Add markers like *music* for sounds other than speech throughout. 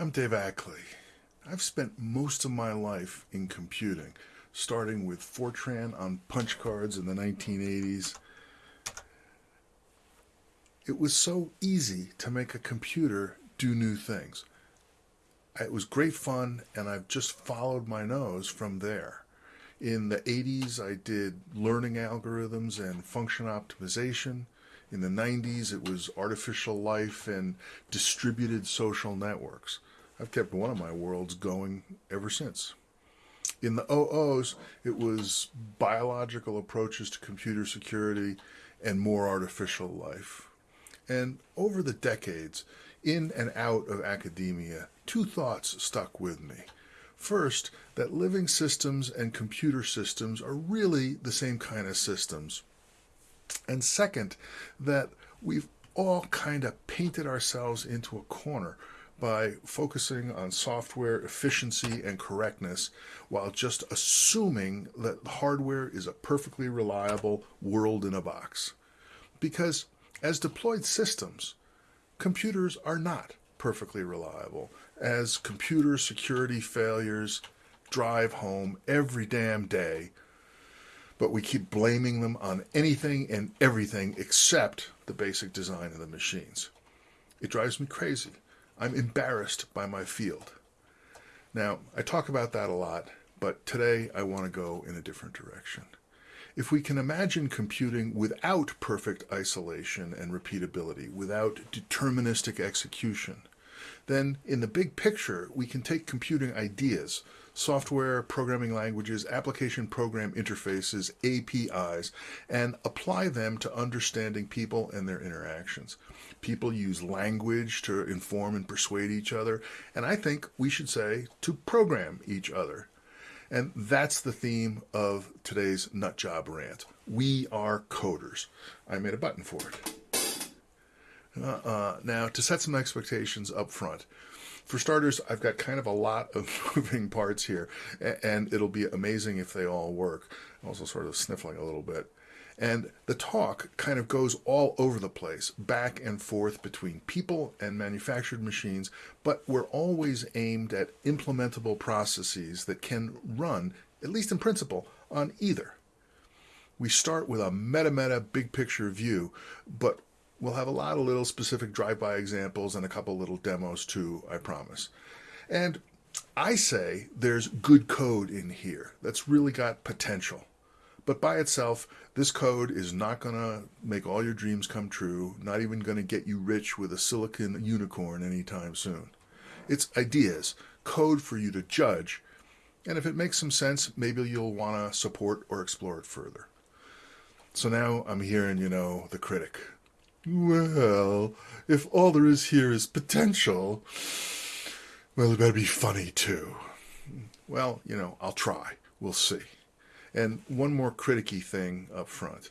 I'm Dave Ackley. I've spent most of my life in computing, starting with Fortran on punch cards in the 1980s. It was so easy to make a computer do new things. It was great fun, and I've just followed my nose from there. In the 80s, I did learning algorithms and function optimization. In the 90s, it was artificial life and distributed social networks. I've kept one of my worlds going ever since. In the OOs, it was biological approaches to computer security and more artificial life. And over the decades, in and out of academia, two thoughts stuck with me. First, that living systems and computer systems are really the same kind of systems and second, that we've all kind of painted ourselves into a corner by focusing on software efficiency and correctness while just assuming that hardware is a perfectly reliable world in a box. Because as deployed systems, computers are not perfectly reliable, as computer security failures drive home every damn day but we keep blaming them on anything and everything except the basic design of the machines. It drives me crazy. I'm embarrassed by my field. Now, I talk about that a lot, but today I want to go in a different direction. If we can imagine computing without perfect isolation and repeatability, without deterministic execution, then in the big picture, we can take computing ideas, software programming languages, application program interfaces, APIs, and apply them to understanding people and their interactions. People use language to inform and persuade each other, and I think we should say to program each other. And that's the theme of today's nut job rant. We are coders. I made a button for it. Uh, uh, now, to set some expectations up front, for starters, I've got kind of a lot of *laughs* moving parts here, and it'll be amazing if they all work. I'm also sort of sniffling a little bit. And the talk kind of goes all over the place, back and forth between people and manufactured machines, but we're always aimed at implementable processes that can run, at least in principle, on either. We start with a meta-meta big picture view, but We'll have a lot of little specific drive-by examples and a couple little demos too, I promise. And I say there's good code in here that's really got potential. But by itself, this code is not going to make all your dreams come true, not even going to get you rich with a silicon unicorn anytime soon. It's ideas, code for you to judge, and if it makes some sense, maybe you'll want to support or explore it further. So now I'm hearing, you know, the critic, well, if all there is here is potential, well, it better be funny too. Well, you know, I'll try. We'll see. And one more criticky thing up front.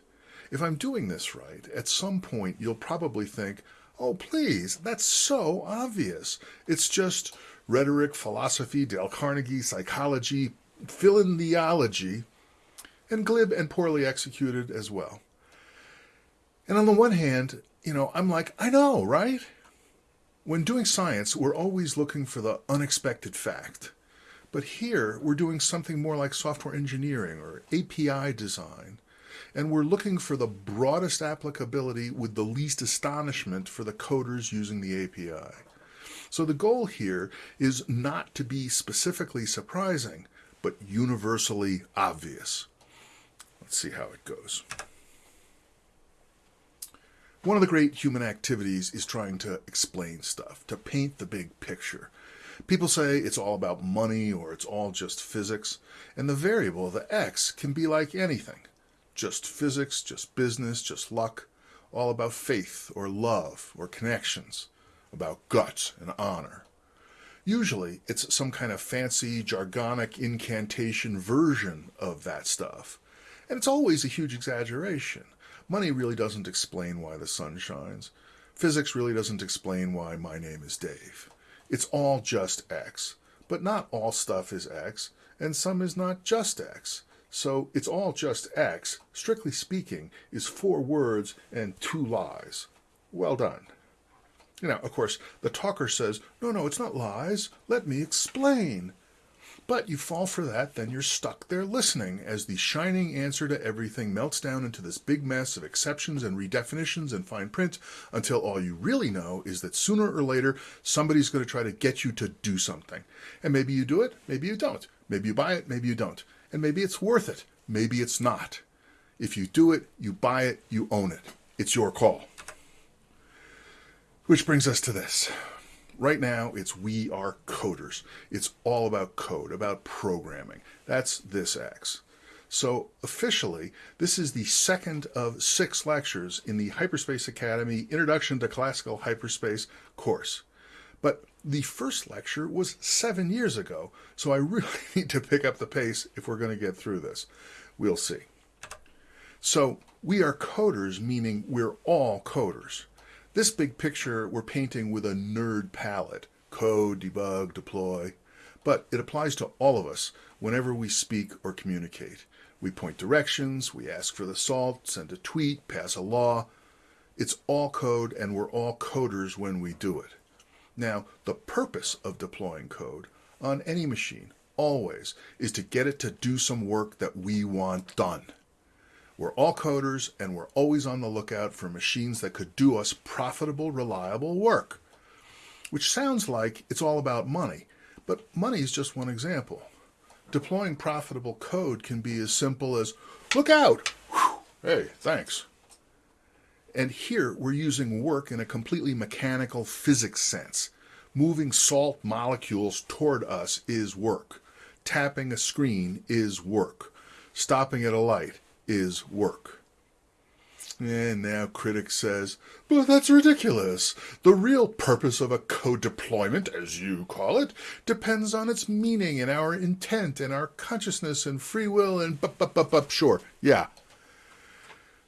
If I'm doing this right, at some point you'll probably think, oh, please, that's so obvious. It's just rhetoric, philosophy, Dale Carnegie, psychology, fill in theology, and glib and poorly executed as well. And on the one hand, you know, I'm like, I know, right? When doing science, we're always looking for the unexpected fact. But here, we're doing something more like software engineering or API design. And we're looking for the broadest applicability with the least astonishment for the coders using the API. So the goal here is not to be specifically surprising, but universally obvious. Let's see how it goes. One of the great human activities is trying to explain stuff, to paint the big picture. People say it's all about money or it's all just physics, and the variable, the x, can be like anything. Just physics, just business, just luck, all about faith or love or connections, about guts and honor. Usually, it's some kind of fancy, jargonic incantation version of that stuff. And it's always a huge exaggeration. Money really doesn't explain why the sun shines. Physics really doesn't explain why my name is Dave. It's all just X. But not all stuff is X, and some is not just X. So it's all just X, strictly speaking, is four words and two lies. Well done. Now, of course, the talker says, No, no, it's not lies. Let me explain. But you fall for that, then you're stuck there listening as the shining answer to everything melts down into this big mess of exceptions and redefinitions and fine print until all you really know is that sooner or later somebody's going to try to get you to do something. And maybe you do it, maybe you don't. Maybe you buy it, maybe you don't. And maybe it's worth it, maybe it's not. If you do it, you buy it, you own it. It's your call. Which brings us to this. Right now, it's we are coders. It's all about code, about programming. That's this X. So officially, this is the second of six lectures in the Hyperspace Academy Introduction to Classical Hyperspace course. But the first lecture was seven years ago, so I really *laughs* need to pick up the pace if we're going to get through this. We'll see. So we are coders, meaning we're all coders. This big picture we're painting with a nerd palette code, debug, deploy. But it applies to all of us whenever we speak or communicate. We point directions, we ask for the salt, send a tweet, pass a law. It's all code, and we're all coders when we do it. Now, the purpose of deploying code on any machine, always, is to get it to do some work that we want done. We're all coders and we're always on the lookout for machines that could do us profitable, reliable work. Which sounds like it's all about money, but money is just one example. Deploying profitable code can be as simple as, look out! Whew, hey, thanks. And here we're using work in a completely mechanical physics sense. Moving salt molecules toward us is work. Tapping a screen is work. Stopping at a light is work. And now critic says, but that's ridiculous. The real purpose of a code deployment, as you call it, depends on its meaning and our intent and our consciousness and free will and bup, bup, bup, bup. Sure, yeah.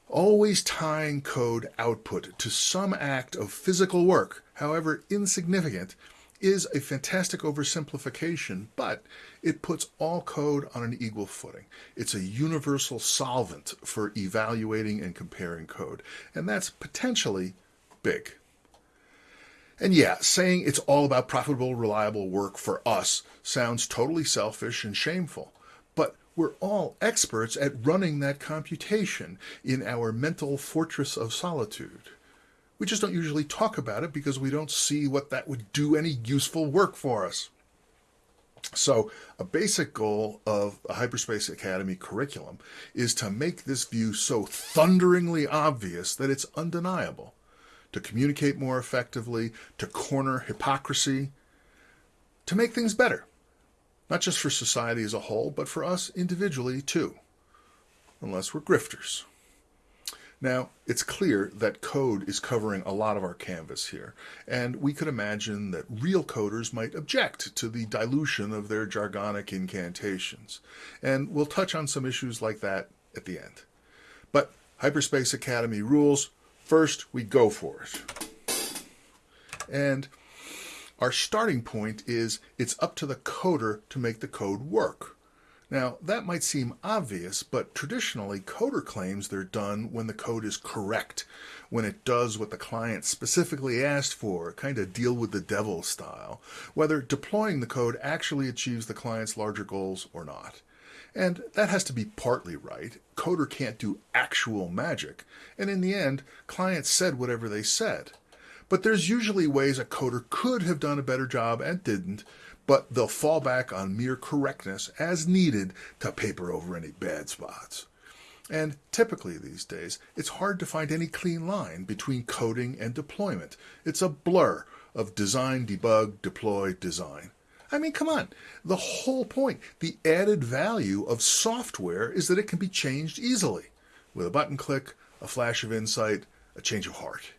Always tying code output to some act of physical work, however insignificant, is a fantastic oversimplification, but it puts all code on an equal footing. It's a universal solvent for evaluating and comparing code, and that's potentially big. And yeah, saying it's all about profitable, reliable work for us sounds totally selfish and shameful. But we're all experts at running that computation in our mental fortress of solitude. We just don't usually talk about it because we don't see what that would do any useful work for us. So, a basic goal of a Hyperspace Academy curriculum is to make this view so thunderingly obvious that it's undeniable, to communicate more effectively, to corner hypocrisy, to make things better, not just for society as a whole, but for us individually too, unless we're grifters. Now, it's clear that code is covering a lot of our canvas here, and we could imagine that real coders might object to the dilution of their jargonic incantations. And we'll touch on some issues like that at the end. But Hyperspace Academy rules, first we go for it. And our starting point is it's up to the coder to make the code work. Now, that might seem obvious, but traditionally, coder claims they're done when the code is correct, when it does what the client specifically asked for, kind of deal with the devil style, whether deploying the code actually achieves the client's larger goals or not. And that has to be partly right. Coder can't do actual magic, and in the end, clients said whatever they said. But there's usually ways a coder could have done a better job and didn't, but they'll fall back on mere correctness as needed to paper over any bad spots. And typically these days, it's hard to find any clean line between coding and deployment. It's a blur of design, debug, deploy, design. I mean, come on. The whole point, the added value of software is that it can be changed easily with a button click, a flash of insight, a change of heart.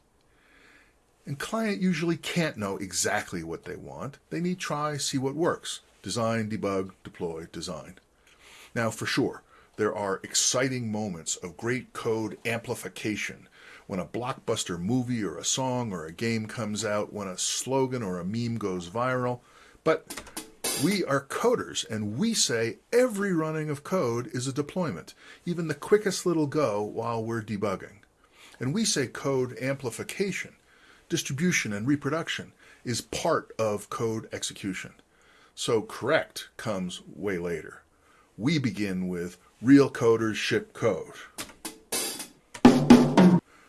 And client usually can't know exactly what they want. They need try, see what works. Design, debug, deploy, design. Now, for sure, there are exciting moments of great code amplification when a blockbuster movie or a song or a game comes out, when a slogan or a meme goes viral. But we are coders, and we say every running of code is a deployment, even the quickest little go while we're debugging. And we say code amplification distribution, and reproduction is part of code execution. So correct comes way later. We begin with real coders ship code.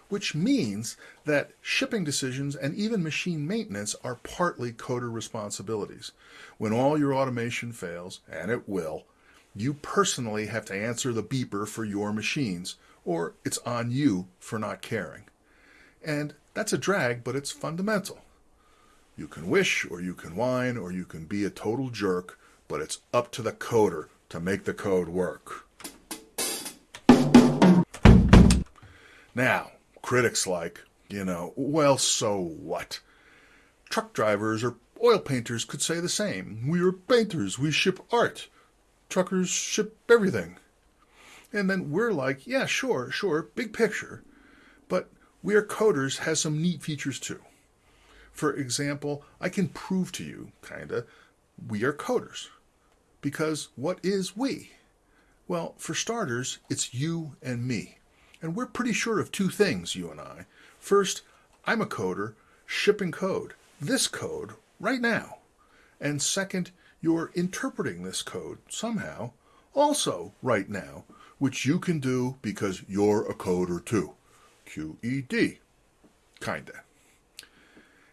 Which means that shipping decisions and even machine maintenance are partly coder responsibilities. When all your automation fails, and it will, you personally have to answer the beeper for your machines, or it's on you for not caring. And that's a drag, but it's fundamental. You can wish, or you can whine, or you can be a total jerk, but it's up to the coder to make the code work. Now, critics like, you know, well, so what? Truck drivers or oil painters could say the same. We are painters, we ship art. Truckers ship everything. And then we're like, yeah, sure, sure, big picture. But We Are Coders has some neat features too. For example, I can prove to you, kinda, we are coders. Because what is we? Well, for starters, it's you and me. And we're pretty sure of two things, you and I. First, I'm a coder shipping code, this code, right now. And second, you're interpreting this code somehow, also right now, which you can do because you're a coder too. QED. Kinda.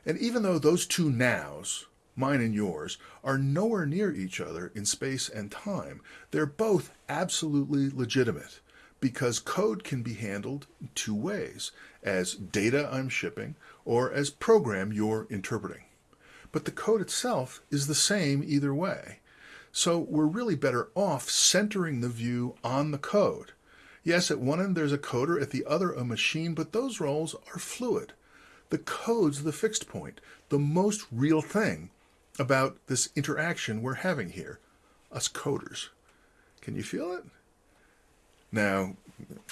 And even though those two nows, mine and yours, are nowhere near each other in space and time, they're both absolutely legitimate because code can be handled two ways as data I'm shipping or as program you're interpreting. But the code itself is the same either way. So we're really better off centering the view on the code. Yes, at one end there's a coder, at the other a machine, but those roles are fluid. The code's the fixed point, the most real thing about this interaction we're having here, us coders. Can you feel it? Now,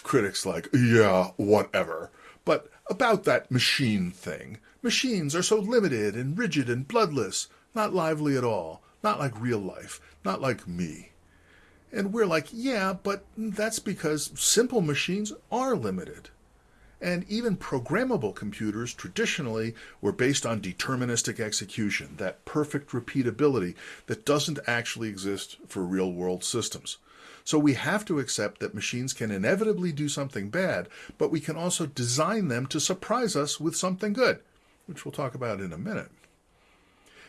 critics like, yeah, whatever. But about that machine thing, machines are so limited and rigid and bloodless, not lively at all, not like real life, not like me. And we're like, yeah, but that's because simple machines are limited. And even programmable computers traditionally were based on deterministic execution, that perfect repeatability that doesn't actually exist for real world systems. So we have to accept that machines can inevitably do something bad, but we can also design them to surprise us with something good, which we'll talk about in a minute.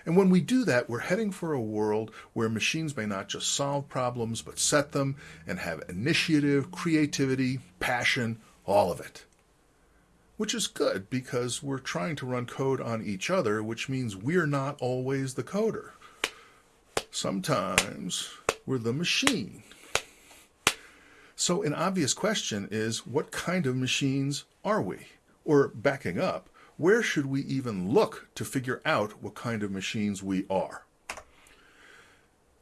And when we do that, we're heading for a world where machines may not just solve problems, but set them and have initiative, creativity, passion, all of it which is good because we're trying to run code on each other, which means we're not always the coder. Sometimes we're the machine. So an obvious question is, what kind of machines are we? Or backing up, where should we even look to figure out what kind of machines we are?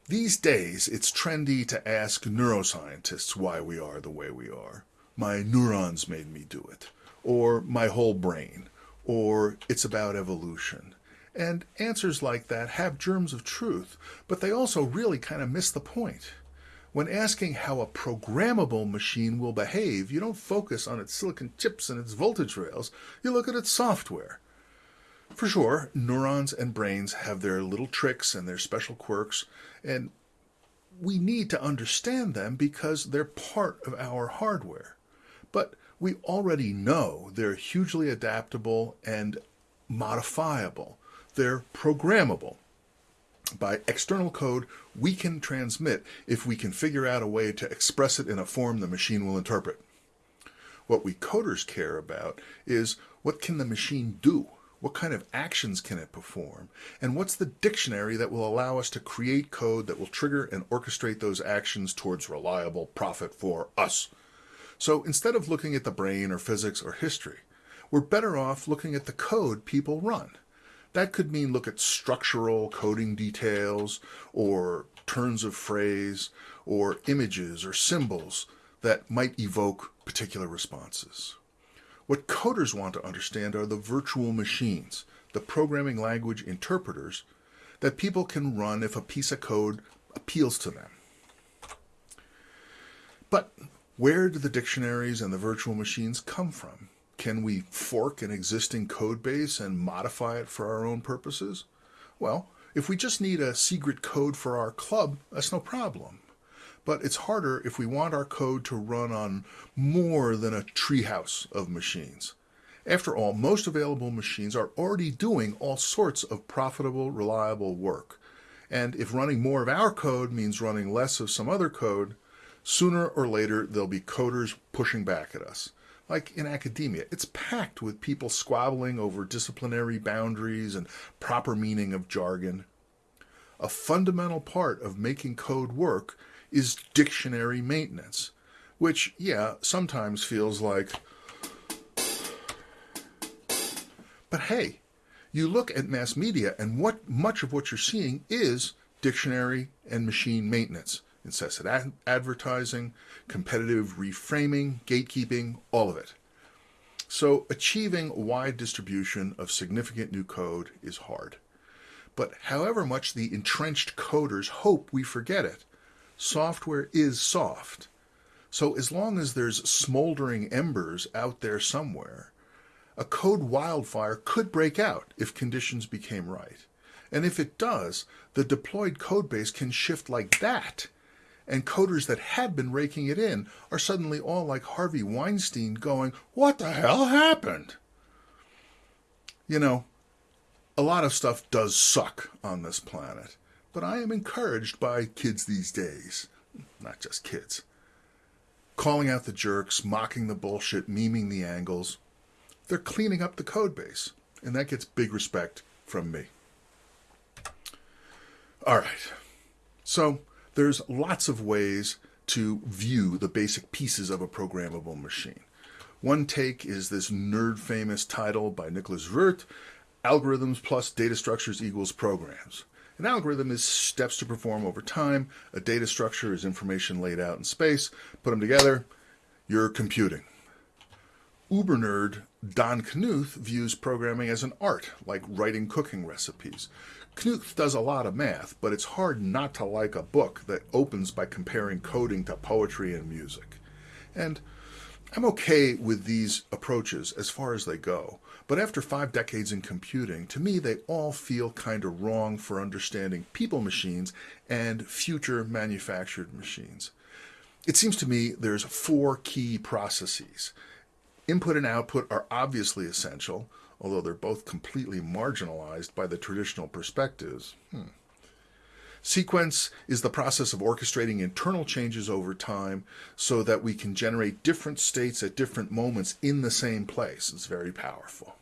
These days, it's trendy to ask neuroscientists why we are the way we are. My neurons made me do it or my whole brain, or it's about evolution. And answers like that have germs of truth, but they also really kind of miss the point. When asking how a programmable machine will behave, you don't focus on its silicon chips and its voltage rails, you look at its software. For sure, neurons and brains have their little tricks and their special quirks, and we need to understand them because they're part of our hardware. But we already know they're hugely adaptable and modifiable. They're programmable. By external code, we can transmit if we can figure out a way to express it in a form the machine will interpret. What we coders care about is what can the machine do? What kind of actions can it perform? And what's the dictionary that will allow us to create code that will trigger and orchestrate those actions towards reliable profit for us? So instead of looking at the brain or physics or history, we're better off looking at the code people run. That could mean look at structural coding details or turns of phrase or images or symbols that might evoke particular responses. What coders want to understand are the virtual machines, the programming language interpreters that people can run if a piece of code appeals to them. But where do the dictionaries and the virtual machines come from? Can we fork an existing code base and modify it for our own purposes? Well, if we just need a secret code for our club, that's no problem. But it's harder if we want our code to run on more than a treehouse of machines. After all, most available machines are already doing all sorts of profitable, reliable work. And if running more of our code means running less of some other code, sooner or later there'll be coders pushing back at us like in academia, it's packed with people squabbling over disciplinary boundaries and proper meaning of jargon. A fundamental part of making code work is dictionary maintenance, which, yeah, sometimes feels like. But hey, you look at mass media, and what much of what you're seeing is dictionary and machine maintenance incessant ad- advertising, competitive reframing, gatekeeping, all of it. So, achieving wide distribution of significant new code is hard. But however much the entrenched coders hope we forget it, software is soft. So, as long as there's smoldering embers out there somewhere, a code wildfire could break out if conditions became right. And if it does, the deployed codebase can shift like that and coders that had been raking it in are suddenly all like Harvey Weinstein going, What the hell happened? You know, a lot of stuff does suck on this planet, but I am encouraged by kids these days. Not just kids. Calling out the jerks, mocking the bullshit, memeing the angles. They're cleaning up the code base, and that gets big respect from me. All right. So, there's lots of ways to view the basic pieces of a programmable machine. One take is this nerd famous title by Nicholas Wirth Algorithms plus Data Structures equals Programs. An algorithm is steps to perform over time. A data structure is information laid out in space. Put them together, you're computing. Uber nerd Don Knuth views programming as an art, like writing cooking recipes. Knuth does a lot of math, but it's hard not to like a book that opens by comparing coding to poetry and music. And I'm okay with these approaches as far as they go, but after five decades in computing, to me they all feel kind of wrong for understanding people machines and future manufactured machines. It seems to me there's four key processes. Input and output are obviously essential, although they're both completely marginalized by the traditional perspectives. Hmm. Sequence is the process of orchestrating internal changes over time so that we can generate different states at different moments in the same place. It's very powerful.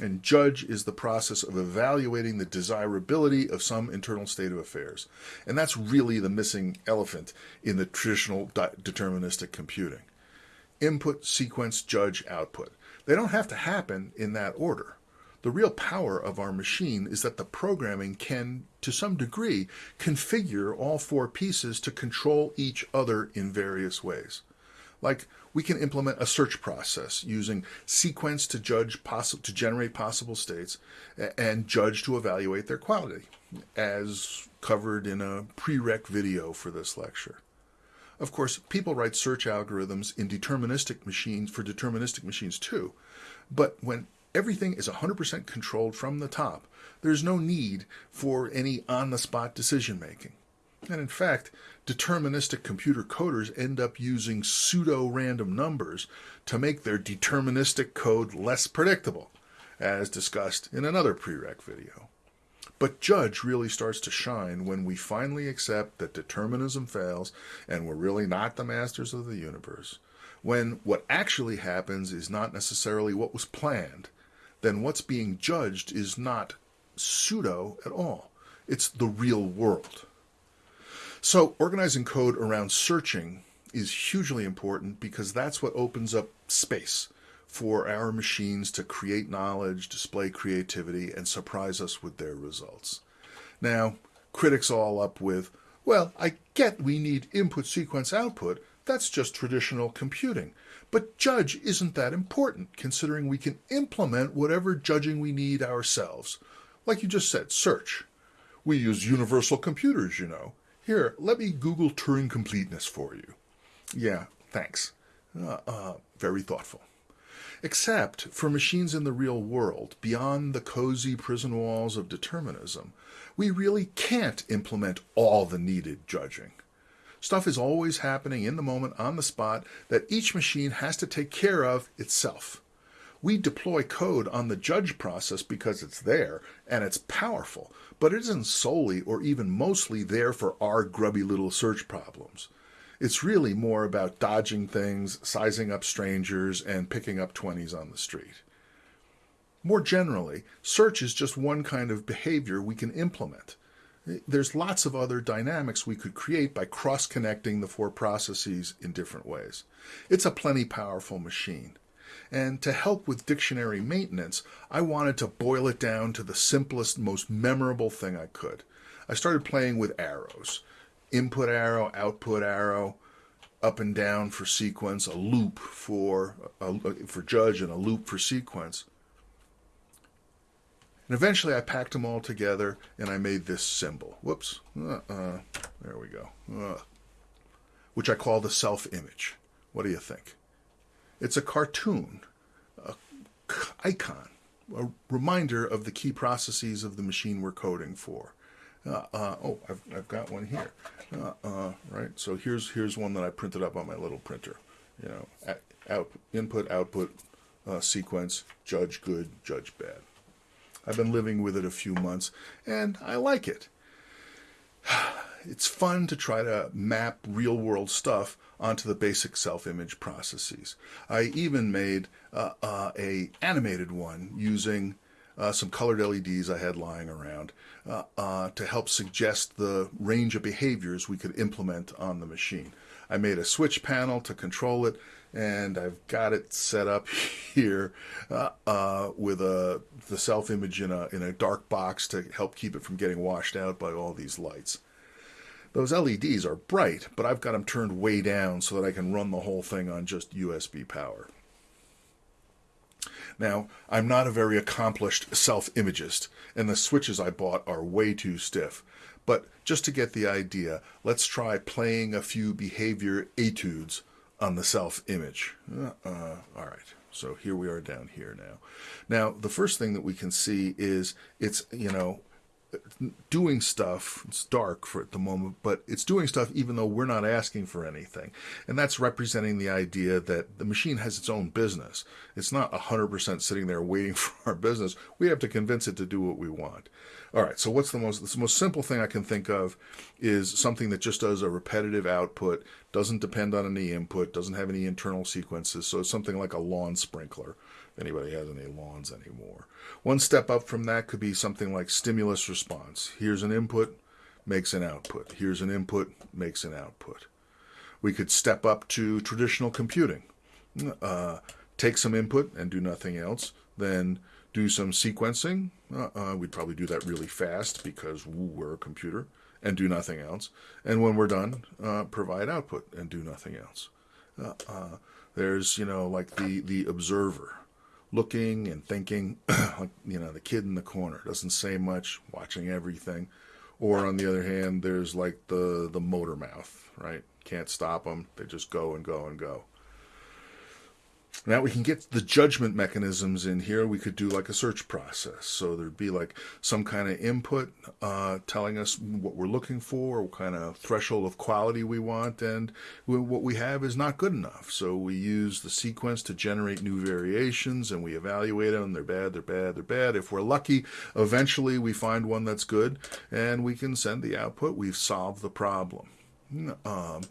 And judge is the process of evaluating the desirability of some internal state of affairs. And that's really the missing elephant in the traditional deterministic computing. Input, sequence, judge, output. They don't have to happen in that order. The real power of our machine is that the programming can, to some degree, configure all four pieces to control each other in various ways. Like we can implement a search process using sequence to judge possi- to generate possible states and judge to evaluate their quality, as covered in a prereq video for this lecture. Of course, people write search algorithms in deterministic machines for deterministic machines too. But when everything is 100% controlled from the top, there's no need for any on the spot decision making. And in fact, deterministic computer coders end up using pseudo random numbers to make their deterministic code less predictable, as discussed in another prereq video. But Judge really starts to shine when we finally accept that determinism fails and we're really not the masters of the universe. When what actually happens is not necessarily what was planned, then what's being judged is not pseudo at all. It's the real world. So, organizing code around searching is hugely important because that's what opens up space for our machines to create knowledge, display creativity, and surprise us with their results. Now, critics all up with, well, I get we need input sequence output, that's just traditional computing. But judge isn't that important, considering we can implement whatever judging we need ourselves. Like you just said, search. We use universal computers, you know. Here, let me Google Turing completeness for you. Yeah, thanks. Uh, uh, very thoughtful. Except for machines in the real world, beyond the cozy prison walls of determinism, we really can't implement all the needed judging. Stuff is always happening in the moment, on the spot, that each machine has to take care of itself. We deploy code on the judge process because it's there and it's powerful, but it isn't solely or even mostly there for our grubby little search problems. It's really more about dodging things, sizing up strangers, and picking up 20s on the street. More generally, search is just one kind of behavior we can implement. There's lots of other dynamics we could create by cross-connecting the four processes in different ways. It's a plenty powerful machine. And to help with dictionary maintenance, I wanted to boil it down to the simplest, most memorable thing I could. I started playing with arrows input arrow, output arrow, up and down for sequence, a loop for, a, for judge, and a loop for sequence. And eventually I packed them all together and I made this symbol. Whoops. Uh, uh, there we go. Uh, which I call the self-image. What do you think? It's a cartoon, a icon, a reminder of the key processes of the machine we're coding for. Uh, uh, oh, I've, I've got one here. Uh, uh, right, so here's here's one that I printed up on my little printer. You know, out, input, output, uh, sequence, judge good, judge bad. I've been living with it a few months, and I like it. *sighs* It's fun to try to map real-world stuff onto the basic self-image processes. I even made a animated one using uh, some colored LEDs I had lying around uh, uh, to help suggest the range of behaviors we could implement on the machine. I made a switch panel to control it, and I've got it set up *laughs* here uh, uh, with a the self image in a in a dark box to help keep it from getting washed out by all these lights. Those LEDs are bright, but I've got them turned way down so that I can run the whole thing on just USB power. Now, I'm not a very accomplished self-imagist, and the switches I bought are way too stiff. But just to get the idea, let's try playing a few behavior etudes on the self-image. Uh, uh, all right, so here we are down here now. Now, the first thing that we can see is it's, you know, doing stuff. It's dark for at the moment, but it's doing stuff even though we're not asking for anything. And that's representing the idea that the machine has its own business. It's not 100% sitting there waiting *laughs* for our business. We have to convince it to do what we want. All right, so what's the most the most simple thing I can think of is something that just does a repetitive output, doesn't depend on any input, doesn't have any internal sequences. So it's something like a lawn sprinkler anybody has any lawns anymore. One step up from that could be something like stimulus response. Here's an input, makes an output. Here's an input, makes an output. We could step up to traditional computing. Uh, take some input and do nothing else. Then do some sequencing. Uh, uh, we'd probably do that really fast because we're a computer and do nothing else. And when we're done, uh, provide output and do nothing else. Uh, uh, there's, you know, like the, the observer looking and thinking, *clears throat* like, you know, the kid in the corner doesn't say much, watching everything. Or on the other hand, there's like the, the motor mouth, right? Can't stop them. They just go and go and go. Now we can get the judgment mechanisms in here. We could do like a search process. So there'd be like some kind of input uh, telling us what we're looking for, what kind of threshold of quality we want, and what we have is not good enough. So we use the sequence to generate new variations and we evaluate them. They're bad, they're bad, they're bad. If we're lucky, eventually we find one that's good and we can send the output. We've solved the problem. Um,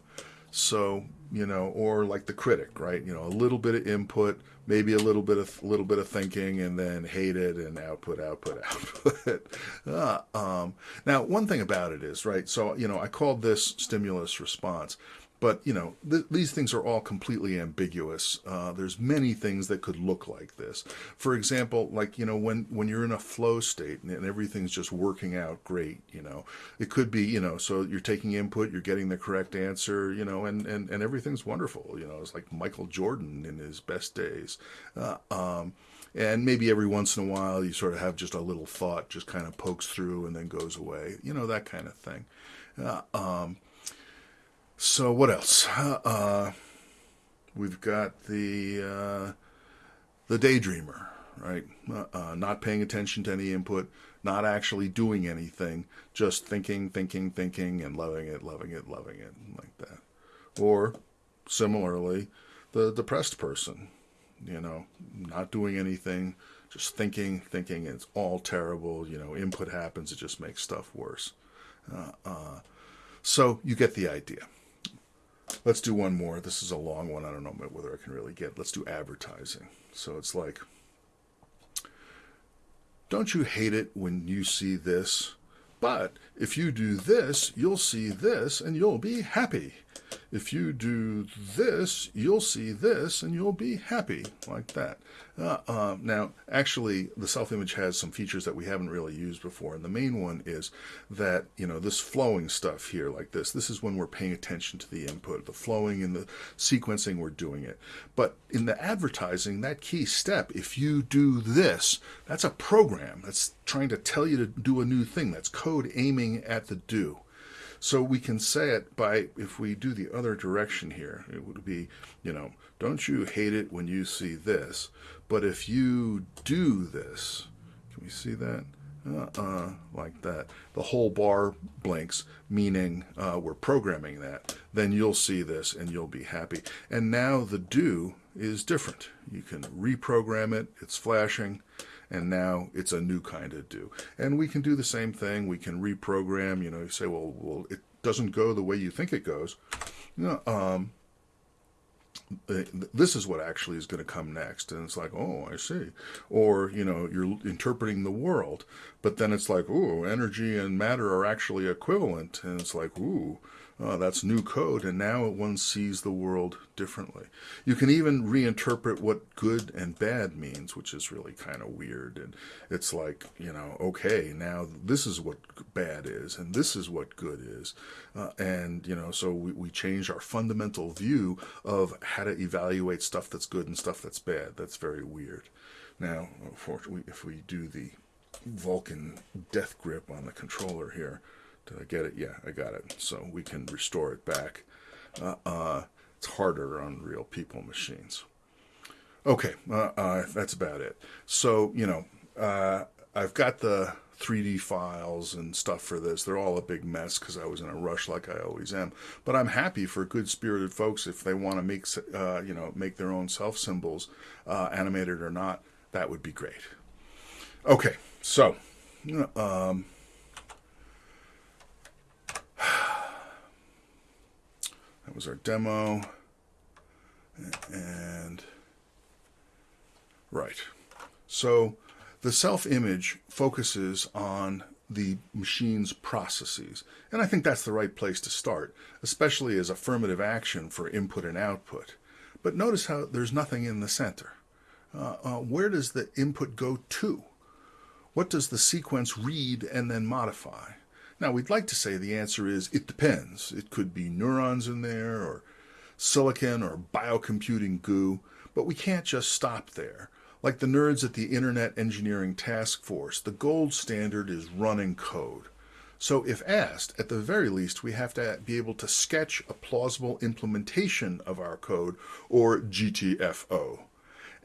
so, you know, or like the critic, right? You know, a little bit of input, maybe a little bit of little bit of thinking, and then hate it and output, output, *laughs* output. uh, um, now, one thing about it is, right? So, you know, I called this stimulus response. But, you know, th these things are all completely ambiguous. Uh, there's many things that could look like this. For example, like, you know, when, when you're in a flow state and, and everything's just working out great, you know, it could be, you know, so you're taking input, you're getting the correct answer, you know, and, and, and everything's wonderful. You know, it's like Michael Jordan in his best days. Uh, um, and maybe every once in a while you sort of have just a little thought just kind of pokes through and then goes away you know that kind of thing uh, um, so what else? Uh, we've got the uh, the daydreamer, right? Uh, uh, not paying attention to any input, not actually doing anything, just thinking, thinking, thinking, and loving it, loving it, loving it, like that. Or similarly, the depressed person, you know, not doing anything, just thinking, thinking, it's all terrible. You know, input happens, it just makes stuff worse. Uh, uh, so you get the idea. Let's do one more. This is a long one. I don't know whether I can really get. Let's do advertising. So it's like, don't you hate it when you see this? But if you do this, you'll see this and you'll be happy. If you do this, you'll see this and you'll be happy, like that. Uh, uh, now, actually, the self-image has some features that we haven't really used before, and the main one is that, you know, this flowing stuff here, like this, this is when we're paying attention to the input, the flowing and the sequencing, we're doing it. But in the advertising, that key step, if you do this, that's a program that's trying to tell you to do a new thing. That's code aiming at the do. So we can say it by, if we do the other direction here, it would be, you know, don't you hate it when you see this? But if you do this, can we see that? Uh-uh, like that. The whole bar blinks, meaning uh, we're programming that. Then you'll see this and you'll be happy. And now the do is different. You can reprogram it. It's flashing and now it's a new kind of do. And we can do the same thing. We can reprogram, you know, you say, well, well, it doesn't go the way you think it goes. You know, um, this is what actually is going to come next. And it's like, oh, I see. Or, you know, you're interpreting the world, but then it's like, ooh, energy and matter are actually equivalent. And it's like, ooh, uh, that's new code, and now one sees the world differently. You can even reinterpret what good and bad means, which is really kind of weird. And it's like, you know, okay, now this is what bad is, and this is what good is. Uh, and, you know, so we, we change our fundamental view of how to evaluate stuff that's good and stuff that's bad. That's very weird. Now, unfortunately, if we do the Vulcan death grip on the controller here, did I get it? Yeah, I got it. So we can restore it back. Uh, uh, it's harder on real people machines. Okay, uh, uh that's about it. So, you know, uh, I've got the 3D files and stuff for this. They're all a big mess because I was in a rush like I always am. But I'm happy for good-spirited folks if they want to make, uh, you know, make their own self symbols, animated or not. That would be great. Okay, so um, *sighs* That was our demo. And right. So the self-image focuses on the machine's processes. And I think that's the right place to start, especially as affirmative action for input and output. But notice how there's nothing in the center. Uh, uh, where does the input go to? What does the sequence read and then modify? Now, we'd like to say the answer is it depends. It could be neurons in there, or silicon, or biocomputing goo, but we can't just stop there. Like the nerds at the Internet Engineering Task Force, the gold standard is running code. So if asked, at the very least, we have to be able to sketch a plausible implementation of our code, or GTFO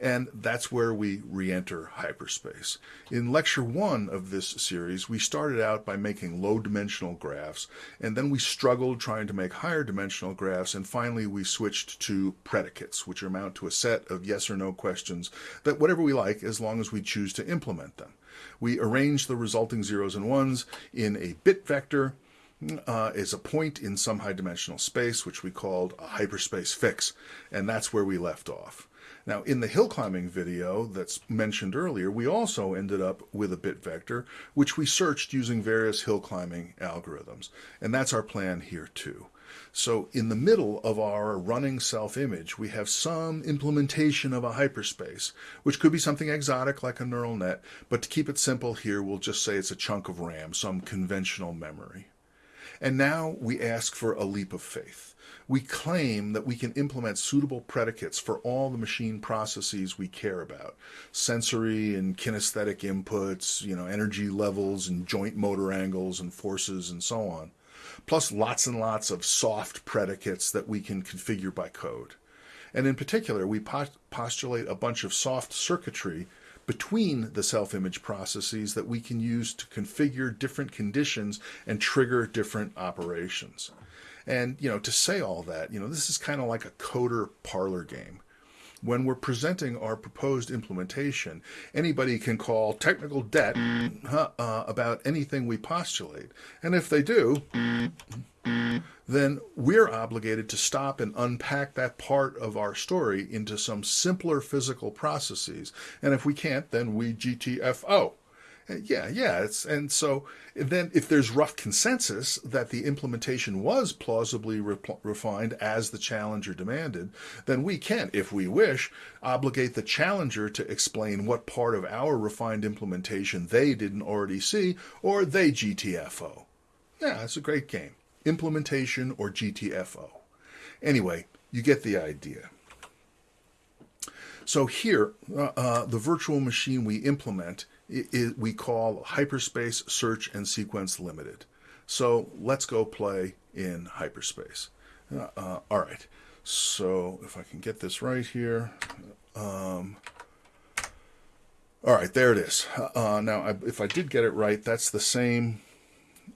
and that's where we re-enter hyperspace. In lecture one of this series, we started out by making low-dimensional graphs, and then we struggled trying to make higher dimensional graphs, and finally we switched to predicates, which amount to a set of yes or no questions that whatever we like as long as we choose to implement them. We arrange the resulting zeros and ones in a bit vector, uh, is a point in some high dimensional space, which we called a hyperspace fix, and that's where we left off. Now, in the hill climbing video that's mentioned earlier, we also ended up with a bit vector, which we searched using various hill climbing algorithms. And that's our plan here too. So in the middle of our running self-image, we have some implementation of a hyperspace, which could be something exotic like a neural net, but to keep it simple here, we'll just say it's a chunk of RAM, some conventional memory. And now we ask for a leap of faith we claim that we can implement suitable predicates for all the machine processes we care about. Sensory and kinesthetic inputs, you know, energy levels and joint motor angles and forces and so on. Plus lots and lots of soft predicates that we can configure by code. And in particular, we postulate a bunch of soft circuitry between the self image processes that we can use to configure different conditions and trigger different operations. And, you know, to say all that, you know, this is kind of like a coder parlor game. When we're presenting our proposed implementation, anybody can call technical debt uh, about anything we postulate. And if they do, then we're obligated to stop and unpack that part of our story into some simpler physical processes. And if we can't, then we GTFO. Yeah, yeah. It's, and so then if there's rough consensus that the implementation was plausibly re- refined as the challenger demanded, then we can, if we wish, obligate the challenger to explain what part of our refined implementation they didn't already see or they GTFO. Yeah, it's a great game implementation, or GTFO. Anyway, you get the idea. So here, uh, uh, the virtual machine we implement we call Hyperspace Search and Sequence Limited. So let's go play in hyperspace. Uh, uh all right. So if I can get this right here. Um, all right, there it is. Uh, now, I, if I did get it right, that's the same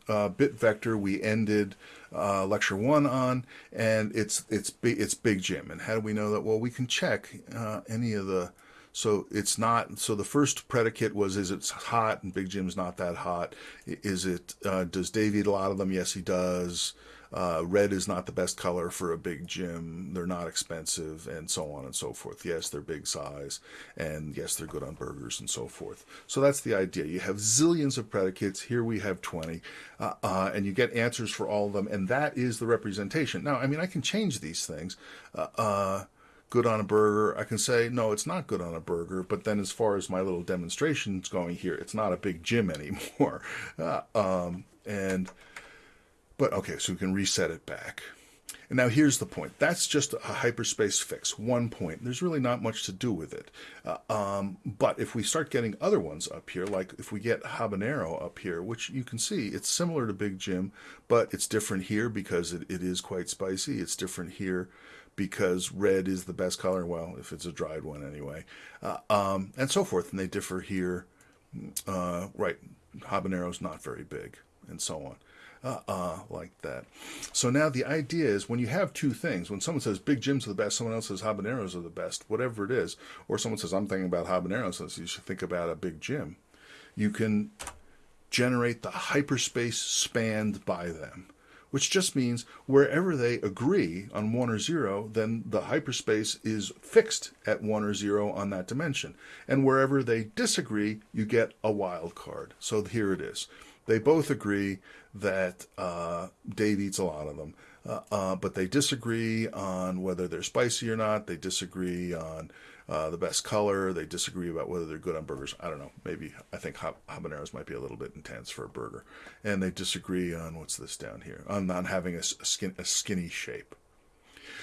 uh, bit vector we ended uh, lecture one on, and it's it's big it's Big Jim. And how do we know that? Well, we can check uh, any of the. So it's not. So the first predicate was: is it hot? And Big Jim's not that hot. Is it? Uh, does Dave eat a lot of them? Yes, he does. Uh, red is not the best color for a Big Jim. They're not expensive, and so on and so forth. Yes, they're big size, and yes, they're good on burgers and so forth. So that's the idea. You have zillions of predicates. Here we have 20, uh, uh, and you get answers for all of them, and that is the representation. Now, I mean, I can change these things uh, uh, good on a burger. I can say, no, it's not good on a burger. But then, as far as my little demonstrations going here, it's not a Big Jim *laughs* anymore. Uh, um, and but okay, so we can reset it back. And now here's the point. That's just a hyperspace fix, one point. There's really not much to do with it. Uh, um, but if we start getting other ones up here, like if we get habanero up here, which you can see, it's similar to Big Jim, but it's different here because it, it is quite spicy. It's different here because red is the best color. Well, if it's a dried one anyway, uh, um, and so forth. And they differ here. Uh, right, habanero's not very big, and so on uh-uh, like that. So now the idea is when you have two things, when someone says Big Jim's are the best, someone else says habaneros are the best, whatever it is, or someone says I'm thinking about habaneros, so you should think about a Big Jim, you can generate the hyperspace spanned by them, which just means wherever they agree on one or zero, then the hyperspace is fixed at one or zero on that dimension. And wherever they disagree, you get a wild card. So here it is. They both agree that uh, Dave eats a lot of them, uh, uh, but they disagree on whether they're spicy or not. They disagree on uh, the best color. They disagree about whether they're good on burgers. I don't know. Maybe I think habaneros might be a little bit intense for a burger, and they disagree on what's this down here on on having a, skin, a skinny shape.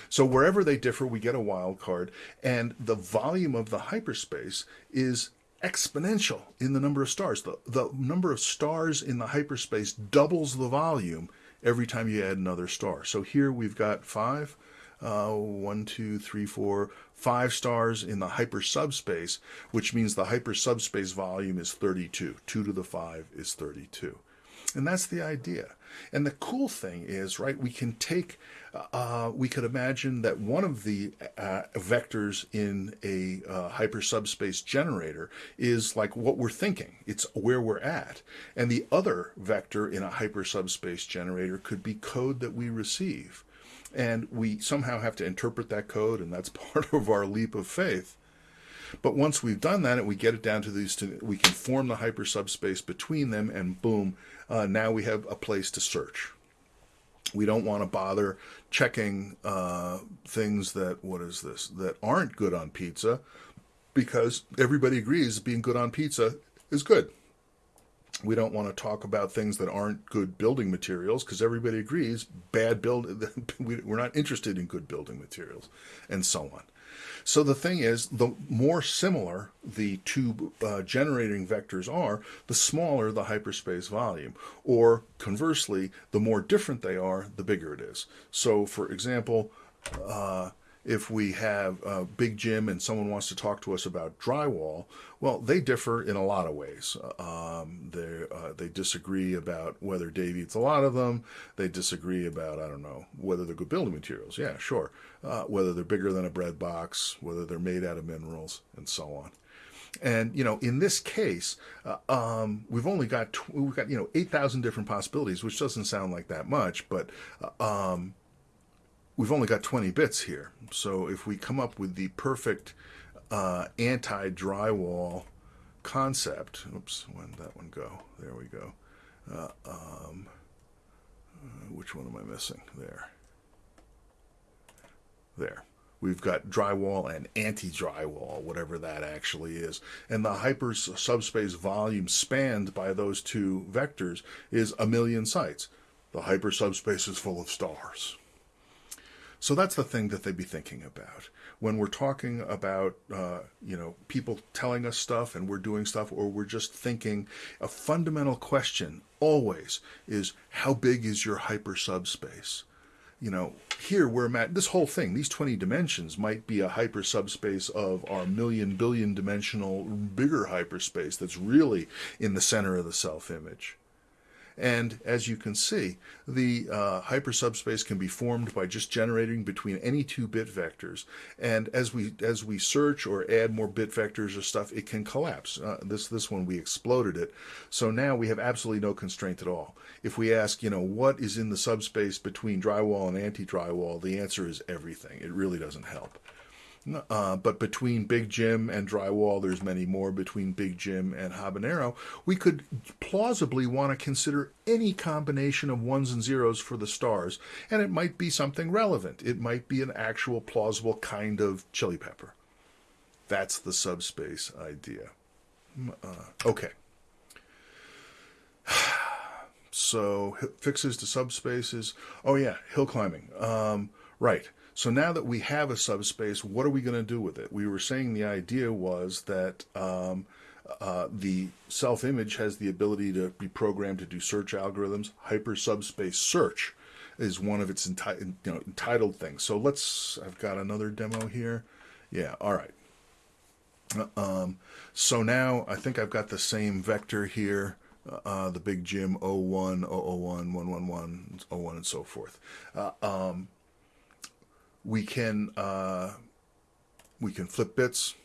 So wherever they differ, we get a wild card, and the volume of the hyperspace is exponential in the number of stars. The, the number of stars in the hyperspace doubles the volume every time you add another star. So here we've got five, uh, one, two, three, four, five stars in the hyper subspace, which means the hyper subspace volume is 32. 2 to the 5 is 32. And that's the idea. And the cool thing is, right, we can take, uh, we could imagine that one of the uh, vectors in a uh, hyper subspace generator is like what we're thinking, it's where we're at. And the other vector in a hyper subspace generator could be code that we receive. And we somehow have to interpret that code, and that's *laughs* part of our leap of faith. But once we've done that and we get it down to these, two, we can form the hyper subspace between them, and boom, uh, now we have a place to search. We don't want to bother checking uh, things that, what is this, that aren't good on pizza because everybody agrees being good on pizza is good. We don't want to talk about things that aren't good building materials because everybody agrees bad build. *laughs* We're not interested in good building materials, and so on. So the thing is, the more similar the two uh, generating vectors are, the smaller the hyperspace volume. Or conversely, the more different they are, the bigger it is. So for example, uh, if we have uh, Big Jim and someone wants to talk to us about drywall, well, they differ in a lot of ways. Um, they uh, they disagree about whether Dave eats a lot of them. They disagree about I don't know whether they're good building materials. Yeah, sure. Uh, whether they're bigger than a bread box, whether they're made out of minerals, and so on. And you know, in this case, uh, um, we've only got we've got you know eight thousand different possibilities, which doesn't sound like that much, but uh, um, we've only got twenty bits here. So if we come up with the perfect uh, anti-drywall concept, oops, when that one go? There we go. Uh, um, uh, which one am I missing? There. There we've got drywall and anti-drywall, whatever that actually is. And the hyper subspace volume spanned by those two vectors is a million sites. The hyper subspace is full of stars. So that's the thing that they'd be thinking about when we're talking about uh, you know people telling us stuff and we're doing stuff, or we're just thinking. A fundamental question always is how big is your hyper subspace? you know, here we're at this whole thing, these 20 dimensions might be a hyper subspace of our million billion dimensional bigger hyperspace that's really in the center of the self image. And as you can see, the uh, hypersubspace can be formed by just generating between any two bit vectors. And as we as we search or add more bit vectors or stuff, it can collapse. Uh, this this one we exploded it, so now we have absolutely no constraint at all. If we ask, you know, what is in the subspace between drywall and anti-drywall, the answer is everything. It really doesn't help. Uh, but between Big Jim and Drywall, there's many more. Between Big Jim and Habanero, we could plausibly want to consider any combination of ones and zeros for the stars, and it might be something relevant. It might be an actual plausible kind of chili pepper. That's the subspace idea. Uh, okay. *sighs* So fixes to subspaces. Oh yeah, hill climbing. Um, right. So now that we have a subspace, what are we going to do with it? We were saying the idea was that um, uh, the self image has the ability to be programmed to do search algorithms. Hyper subspace search is one of its enti- you know, entitled things. So let's, I've got another demo here. Yeah, all right. Um, so now I think I've got the same vector here. Uh, the big Jim 01, 001, 111, 01, and so forth. Uh, um, we can uh, we can flip bits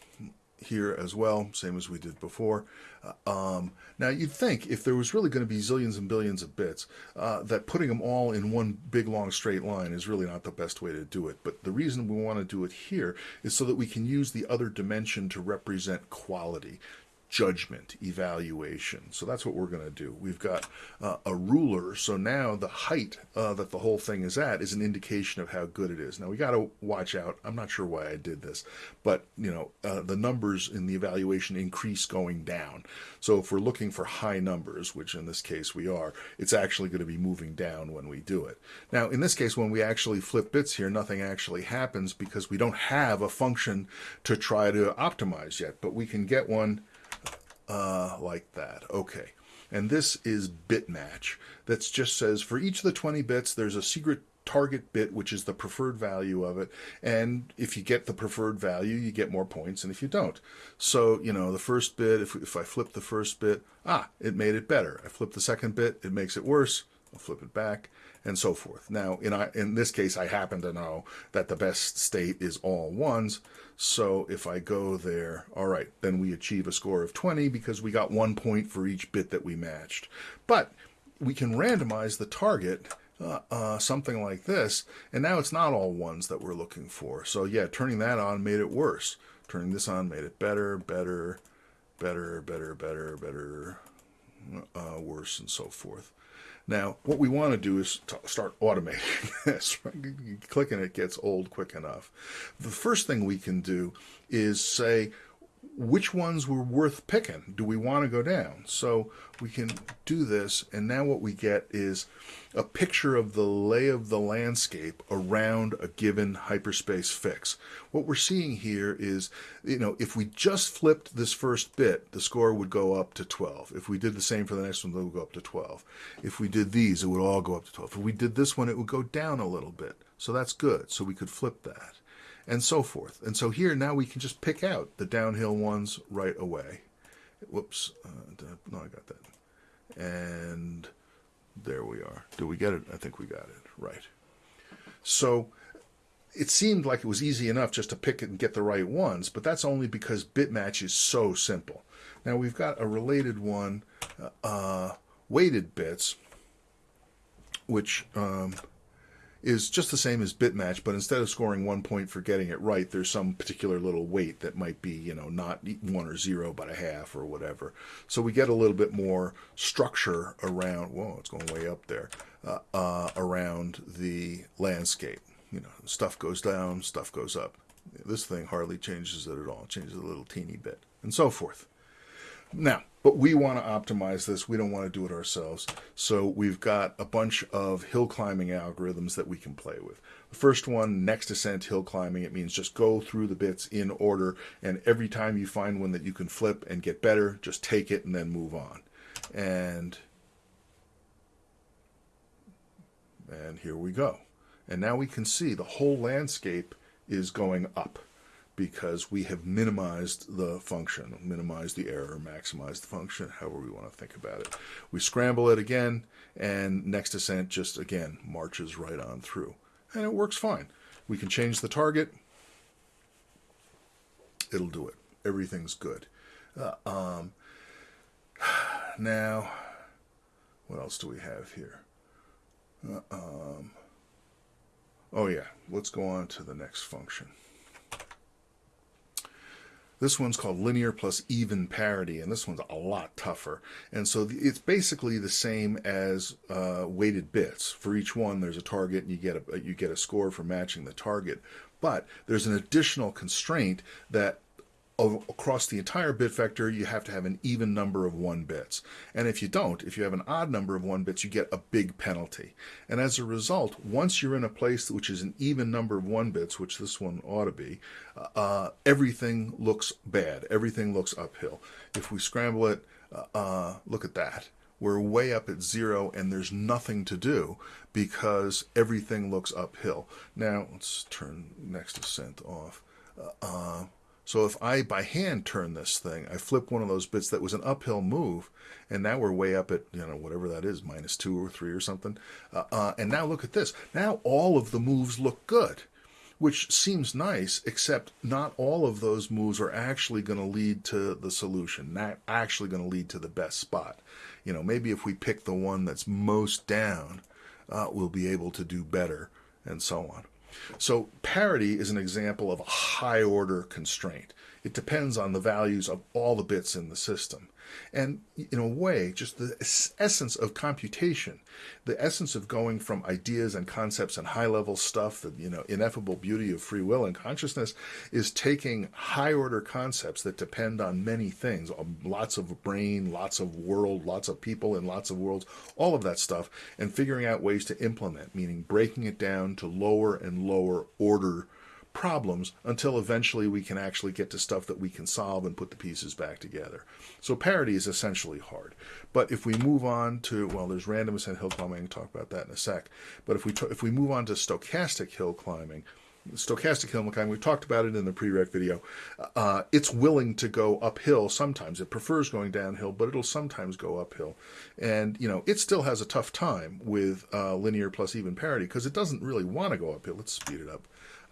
here as well, same as we did before. Uh, um, now you'd think if there was really going to be zillions and billions of bits, uh, that putting them all in one big long straight line is really not the best way to do it. But the reason we want to do it here is so that we can use the other dimension to represent quality judgment, evaluation. So that's what we're going to do. We've got uh, a ruler. So now the height uh, that the whole thing is at is an indication of how good it is. Now we got to watch out. I'm not sure why I did this, but you know uh, the numbers in the evaluation increase going down. So if we're looking for high numbers, which in this case we are, it's actually going to be moving down when we do it. Now in this case, when we actually flip bits here, nothing actually happens because we don't have a function to try to optimize yet, but we can get one uh, like that. Okay. And this is bitmatch. That just says for each of the 20 bits, there's a secret target bit, which is the preferred value of it. And if you get the preferred value, you get more points, and if you don't. So, you know, the first bit, if, if I flip the first bit, ah, it made it better. I flip the second bit, it makes it worse. I'll flip it back, and so forth. Now, in, I, in this case, I happen to know that the best state is all ones. So if I go there, all right, then we achieve a score of 20 because we got one point for each bit that we matched. But we can randomize the target uh, uh, something like this, and now it's not all ones that we're looking for. So yeah, turning that on made it worse. Turning this on made it better, better, better, better, better, better, uh, worse, and so forth. Now, what we want to do is start automating *laughs* this. Clicking it gets old quick enough. The first thing we can do is say, which ones were worth picking? Do we want to go down? So we can do this, and now what we get is a picture of the lay of the landscape around a given hyperspace fix. What we're seeing here is, you know, if we just flipped this first bit, the score would go up to 12. If we did the same for the next one, it would go up to 12. If we did these, it would all go up to 12. If we did this one, it would go down a little bit. So that's good. So we could flip that. And so forth. And so here now we can just pick out the downhill ones right away. Whoops, uh, no, I got that. And there we are. Do we get it? I think we got it. Right. So it seemed like it was easy enough just to pick it and get the right ones, but that's only because bitmatch is so simple. Now we've got a related one, uh, weighted bits, which um, is just the same as bitmatch, but instead of scoring one point for getting it right, there's some particular little weight that might be, you know, not one or zero, but a half or whatever. So we get a little bit more structure around, whoa, it's going way up there, uh, uh, around the landscape. You know, stuff goes down, stuff goes up. This thing hardly changes it at all, it changes a little teeny bit, and so forth. Now, but we want to optimize this. We don't want to do it ourselves. So we've got a bunch of hill climbing algorithms that we can play with. The first one, next ascent hill climbing, it means just go through the bits in order. And every time you find one that you can flip and get better, just take it and then move on. And, and here we go. And now we can see the whole landscape is going up because we have minimized the function, minimized the error, maximized the function, however we want to think about it. We scramble it again, and next ascent just, again, marches right on through. And it works fine. We can change the target. It'll do it. Everything's good. Uh, um, *sighs* now, what else do we have here? Uh, um, oh yeah, let's go on to the next function. This one's called linear plus even parity, and this one's a lot tougher. And so it's basically the same as uh, weighted bits. For each one, there's a target, and you get a you get a score for matching the target. But there's an additional constraint that across the entire bit vector, you have to have an even number of one bits. And if you don't, if you have an odd number of one bits, you get a big penalty. And as a result, once you're in a place which is an even number of one bits, which this one ought to be, uh, everything looks bad. Everything looks uphill. If we scramble it, uh, uh, look at that. We're way up at zero and there's nothing to do because everything looks uphill. Now, let's turn next ascent off. Uh, uh so if I, by hand, turn this thing, I flip one of those bits that was an uphill move, and now we're way up at, you know, whatever that is, minus two or three or something. Uh, uh, and now look at this. Now all of the moves look good, which seems nice, except not all of those moves are actually going to lead to the solution, not actually going to lead to the best spot. You know, maybe if we pick the one that's most down, uh, we'll be able to do better, and so on. So parity is an example of a high order constraint. It depends on the values of all the bits in the system. And in a way, just the essence of computation, the essence of going from ideas and concepts and high level stuff, the you know ineffable beauty of free will and consciousness, is taking high order concepts that depend on many things, um, lots of brain, lots of world, lots of people in lots of worlds, all of that stuff, and figuring out ways to implement, meaning breaking it down to lower and lower order problems until eventually we can actually get to stuff that we can solve and put the pieces back together. So parity is essentially hard. But if we move on to, well, there's randomness and hill climbing, I'll talk about that in a sec. But if we, if we move on to stochastic hill climbing, stochastic hill climbing, we talked about it in the prereq video, uh, it's willing to go uphill sometimes. It prefers going downhill, but it'll sometimes go uphill. And, you know, it still has a tough time with uh, linear plus even parity because it doesn't really want to go uphill. Let's speed it up.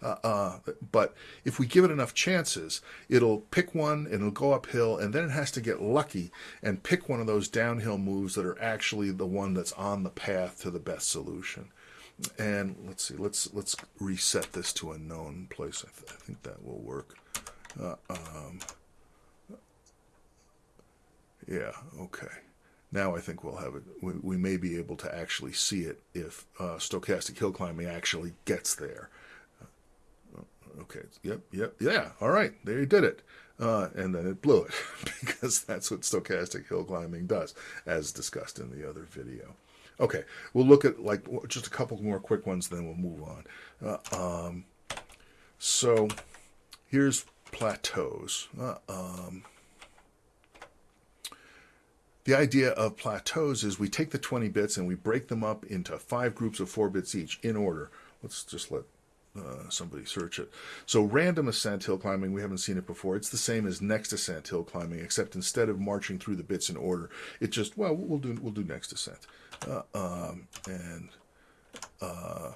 Uh, uh, but if we give it enough chances, it'll pick one and it'll go uphill, and then it has to get lucky and pick one of those downhill moves that are actually the one that's on the path to the best solution. And let's see, let's let's reset this to a known place. I, th I think that will work. Uh, um, yeah, okay. Now I think we'll have it. We, we, may be able to actually see it if uh, stochastic hill climbing actually gets there. Okay. Yep. Yep. Yeah. All right. There you did it. Uh, and then it blew it *laughs* because that's what stochastic hill climbing does, as discussed in the other video. Okay. We'll look at like just a couple more quick ones, then we'll move on. Uh, um, so here's plateaus. Uh, um, the idea of plateaus is we take the 20 bits and we break them up into five groups of four bits each in order. Let's just let uh, somebody search it. So random ascent hill climbing, we haven't seen it before. It's the same as next ascent hill climbing, except instead of marching through the bits in order, it just well we'll do we'll do next ascent, uh, um, and uh,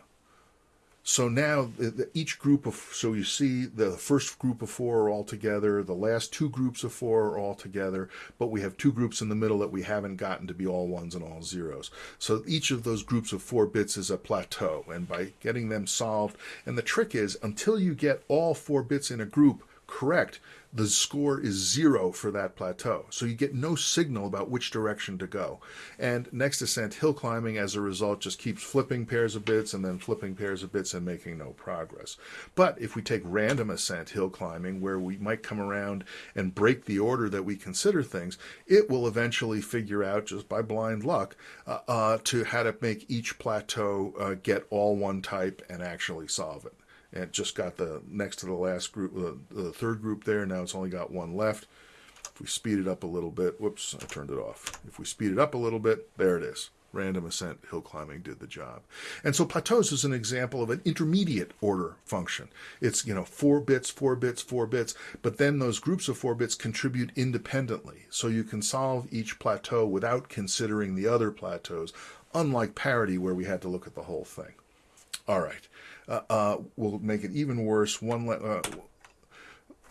so now each group of so you see the first group of four are all together, the last two groups of four are all together, but we have two groups in the middle that we haven't gotten to be all ones and all zeros. So each of those groups of four bits is a plateau, and by getting them solved, and the trick is until you get all four bits in a group correct, the score is zero for that plateau. So you get no signal about which direction to go. And next ascent hill climbing, as a result, just keeps flipping pairs of bits and then flipping pairs of bits and making no progress. But if we take random ascent hill climbing, where we might come around and break the order that we consider things, it will eventually figure out, just by blind luck, uh, uh, to how to make each plateau uh, get all one type and actually solve it it just got the next to the last group, uh, the third group there. Now it's only got one left. If we speed it up a little bit, whoops, I turned it off. If we speed it up a little bit, there it is. Random ascent hill climbing did the job. And so plateaus is an example of an intermediate order function. It's, you know, four bits, four bits, four bits, but then those groups of four bits contribute independently. So you can solve each plateau without considering the other plateaus, unlike parity where we had to look at the whole thing. All right uh, uh, will make it even worse. One, uh,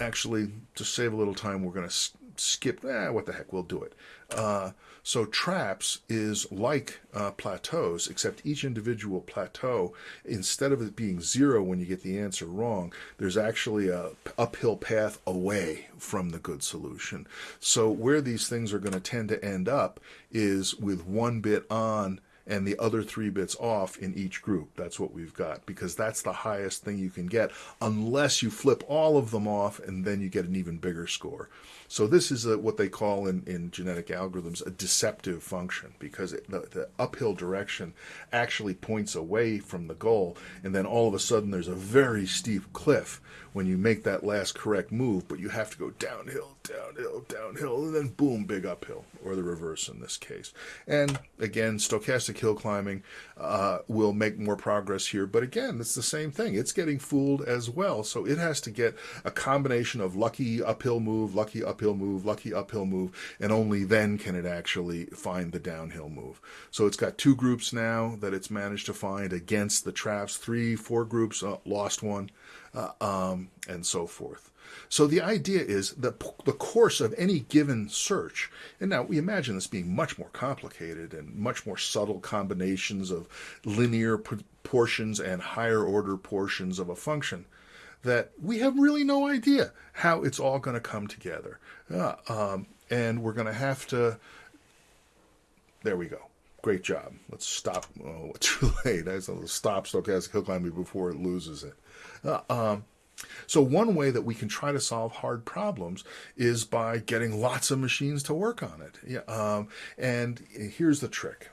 actually, to save a little time, we're going to skip. Eh, what the heck? We'll do it. Uh, so traps is like uh, plateaus, except each individual plateau, instead of it being zero when you get the answer wrong, there's actually a uphill path away from the good solution. So where these things are going to tend to end up is with one bit on and the other three bits off in each group. That's what we've got because that's the highest thing you can get unless you flip all of them off and then you get an even bigger score. So this is a, what they call in, in genetic algorithms a deceptive function because it, the, the uphill direction actually points away from the goal and then all of a sudden there's a very steep cliff when you make that last correct move, but you have to go downhill, downhill, downhill, and then boom, big uphill, or the reverse in this case. And again, stochastic hill climbing uh, will make more progress here, but again, it's the same thing. It's getting fooled as well, so it has to get a combination of lucky uphill move, lucky uphill move, lucky uphill move, and only then can it actually find the downhill move. So it's got two groups now that it's managed to find against the traps, three, four groups, uh, lost one uh, um, and so forth. So the idea is that the course of any given search, and now we imagine this being much more complicated and much more subtle combinations of linear portions and higher order portions of a function, that we have really no idea how it's all going to come together. Uh, um, and we're going to have to, there we go. Great job. Let's stop. Oh, *laughs* too late. I said, stop stochastic hill climbing before it loses it. Uh, um, so one way that we can try to solve hard problems is by getting lots of machines to work on it. Yeah, um, and here's the trick.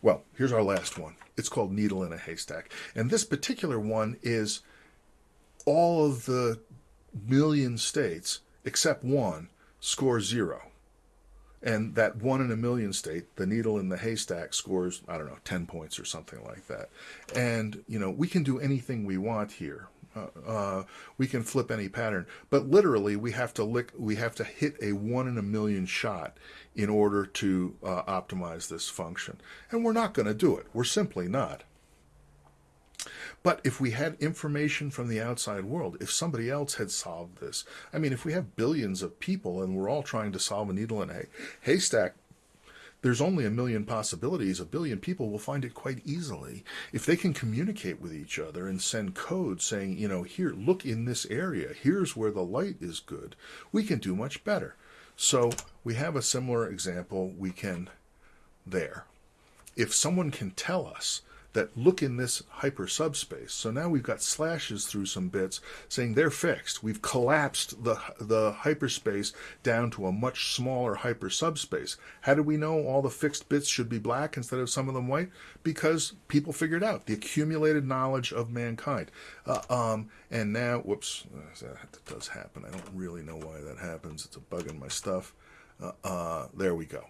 Well, here's our last one. It's called Needle in a Haystack. And this particular one is all of the million states, except one, score zero. And that one in a million state, the needle in the haystack scores, I don't know, 10 points or something like that. And, you know, we can do anything we want here. Uh, uh, we can flip any pattern, but literally we have to lick, we have to hit a one in a million shot in order to uh, optimize this function. And we're not going to do it. We're simply not. But if we had information from the outside world, if somebody else had solved this, I mean, if we have billions of people and we're all trying to solve a needle in a haystack, there's only a million possibilities. A billion people will find it quite easily. If they can communicate with each other and send code saying, you know, here, look in this area, here's where the light is good, we can do much better. So we have a similar example we can there. If someone can tell us that look in this hyper subspace. So now we've got slashes through some bits saying they're fixed. We've collapsed the, the hyperspace down to a much smaller hyper subspace. How do we know all the fixed bits should be black instead of some of them white? Because people figured out the accumulated knowledge of mankind. Uh, um, and now, whoops, that does happen. I don't really know why that happens. It's a bug in my stuff. Uh, uh, there we go.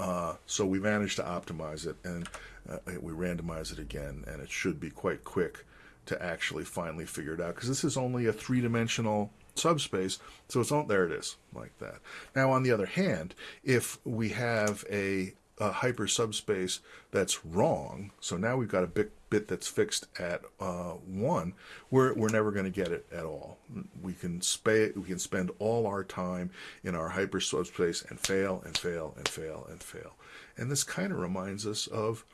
Uh, so we managed to optimize it and uh, we randomize it again, and it should be quite quick to actually finally figure it out because this is only a three dimensional subspace, so it's on there. It is like that. Now, on the other hand, if we have a, a hyper subspace that's wrong, so now we've got a bit, bit that's fixed at uh, one, we're we're never going to get it at all. We can spay, we can spend all our time in our hyper subspace and fail and fail and fail and fail. And this kind of reminds us of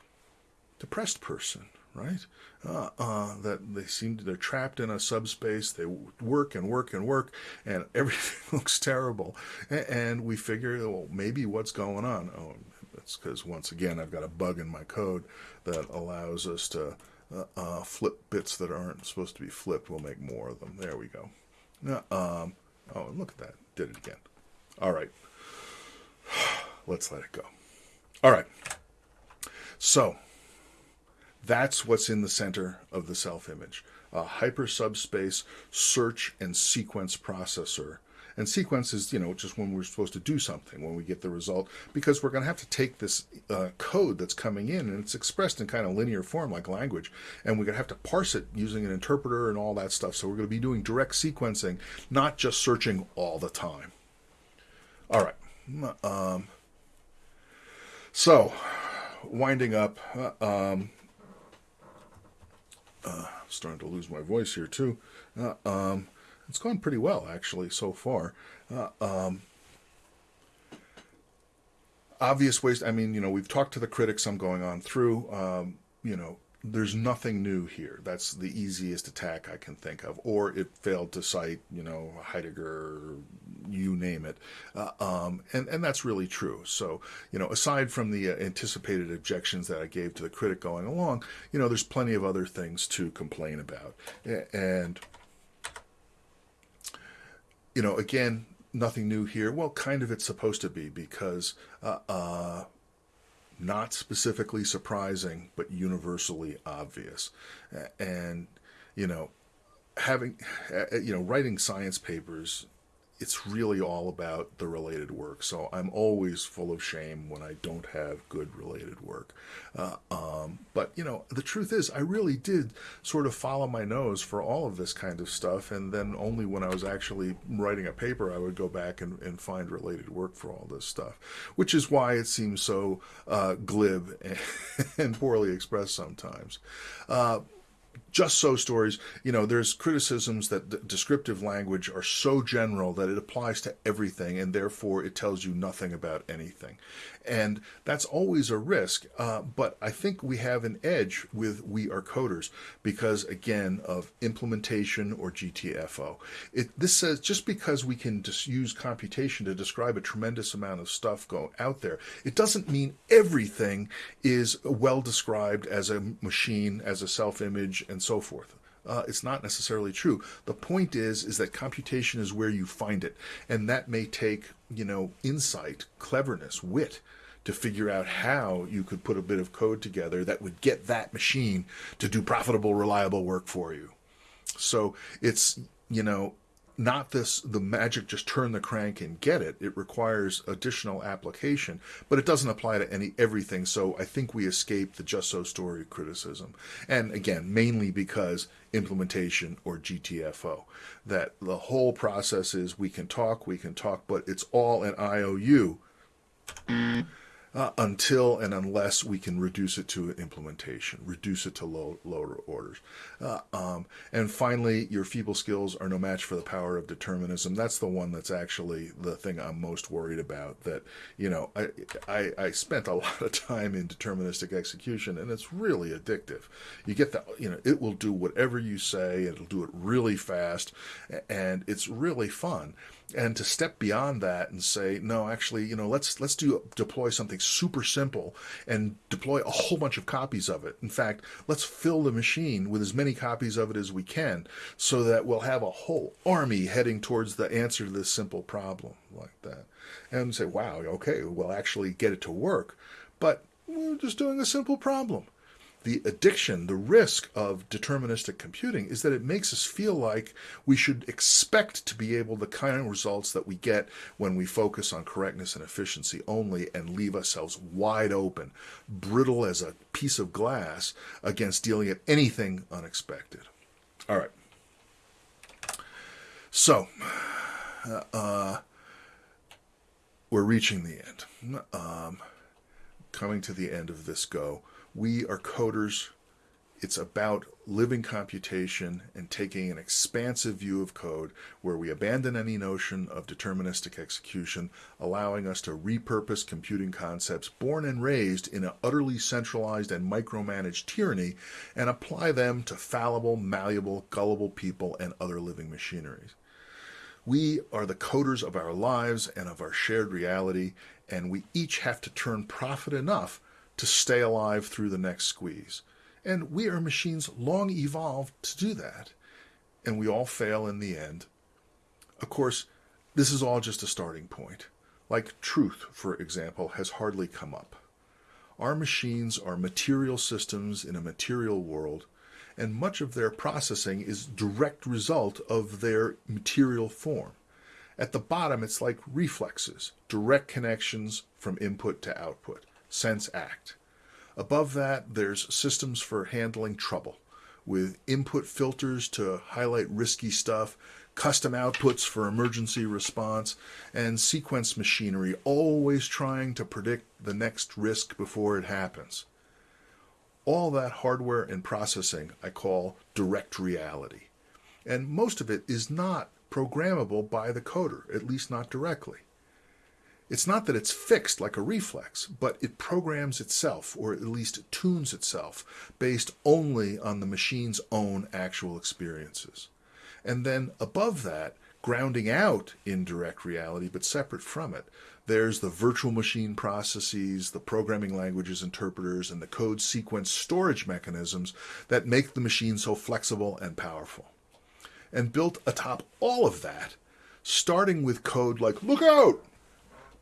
depressed person right? Uh, uh, that they seem to, they're trapped in a subspace. They work and work and work, and *laughs* everything looks terrible. And, and we figure, well, maybe what's going on? Oh, it's because once again I've got a bug in my code that allows us to uh, uh, flip bits that aren't supposed to be flipped. We'll make more of them. There we go. Um, oh, look at that! Did it again. All right. *sighs* Let's let it go. All right. So that's what's in the center of the self image a hyper subspace search and sequence processor. And sequence is, you know, just when we're supposed to do something, when we get the result, because we're going to have to take this uh, code that's coming in and it's expressed in kind of linear form like language, and we're going to have to parse it using an interpreter and all that stuff. So we're going to be doing direct sequencing, not just searching all the time. All right. Um, so, winding up, uh, um, uh, starting to lose my voice here too. Uh, um, it's gone pretty well actually so far. Uh, um, obvious ways. I mean, you know, we've talked to the critics. I'm going on through. Um, you know, there's nothing new here. That's the easiest attack I can think of. Or it failed to cite, you know, Heidegger, you name it. Uh, um, and, and that's really true. So, you know, aside from the uh, anticipated objections that I gave to the critic going along, you know, there's plenty of other things to complain about. And, you know, again, nothing new here. Well, kind of it's supposed to be because uh, uh not specifically surprising, but universally obvious. And, you know, having, you know, writing science papers it's really all about the related work. So I'm always full of shame when I don't have good related work. Uh, um, but, you know, the truth is, I really did sort of follow my nose for all of this kind of stuff. And then only when I was actually writing a paper, I would go back and, and find related work for all this stuff, which is why it seems so uh, glib and, *laughs* and, poorly expressed sometimes. Uh, just so stories, you know, there's criticisms that descriptive language are so general that it applies to everything and therefore it tells you nothing about anything. And that's always a risk. Uh, but I think we have an edge with We Are Coders because, again, of implementation or GTFO. It, this says just because we can just use computation to describe a tremendous amount of stuff go out there, it doesn't mean everything is well described as a machine, as a self image, and so forth. Uh, it's not necessarily true. The point is, is that computation is where you find it, and that may take, you know, insight, cleverness, wit, to figure out how you could put a bit of code together that would get that machine to do profitable, reliable work for you. So it's, you know, not this the magic just turn the crank and get it. It requires additional application but it doesn't apply to any everything. So i think we escape the just so story criticism. And again mainly because implementation or gtfo that the whole process is we can talk we can talk but it's all an iou uh, until and unless we can reduce it to implementation, reduce it to low, lower orders. Uh, um, and finally, your feeble skills are no match for the power of determinism. That's the one that's actually the thing I'm most worried about. That, you know, I, I, I spent a *laughs* lot of time in deterministic execution, and it's really addictive. You get the, you know, it will do whatever you say, it'll do it really fast, and it's really fun and to step beyond that and say no actually you know let's let's do deploy something super simple and deploy a whole bunch of copies of it. In fact let's fill the machine with as many copies of it as we can so that we'll have a whole army heading towards the answer to this simple problem like that. And say wow okay we'll actually get it to work but we're just doing a simple problem the addiction, the risk of deterministic computing is that it makes us feel like we should expect to be able the kind of results that we get when we focus on correctness and efficiency only and leave ourselves wide open, brittle as a piece of glass against dealing with anything unexpected. All right. So, uh, we're reaching the end. Um, coming to the end of this go. We are coders. It's about living computation and taking an expansive view of code where we abandon any notion of deterministic execution, allowing us to repurpose computing concepts born and raised in an utterly centralized and micromanaged tyranny and apply them to fallible, malleable, gullible people and other living machineries. We are the coders of our lives and of our shared reality, and we each have to turn profit enough to stay alive through the next squeeze. And we are machines long evolved to do that, and we all fail in the end. Of course, this is all just a starting point. Like truth, for example, has hardly come up. Our machines are material systems in a material world, and much of their processing is direct result of their material form. At the bottom, it's like reflexes, direct connections from input to output, sense act. Above that, there's systems for handling trouble, with input filters to highlight risky stuff, custom outputs for emergency response, and sequence machinery always trying to predict the next risk before it happens all that hardware and processing I call direct reality. And most of it is not programmable by the coder, at least not directly. It's not that it's fixed like a reflex, but it programs itself, or at least tunes itself, based only on the machine's own actual experiences. And then above that, grounding out in direct reality, but separate from it, there's the virtual machine processes, the programming languages interpreters, and the code sequence storage mechanisms that make the machine so flexible and powerful. And built atop all of that, starting with code like look out,